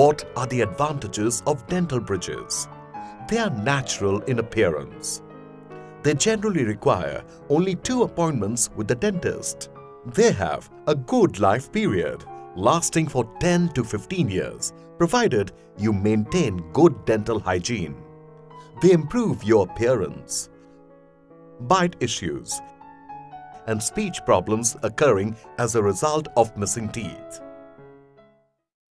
What are the advantages of dental bridges? They are natural in appearance. They generally require only two appointments with the dentist. They have a good life period lasting for 10 to 15 years provided you maintain good dental hygiene. They improve your appearance. Bite issues and speech problems occurring as a result of missing teeth.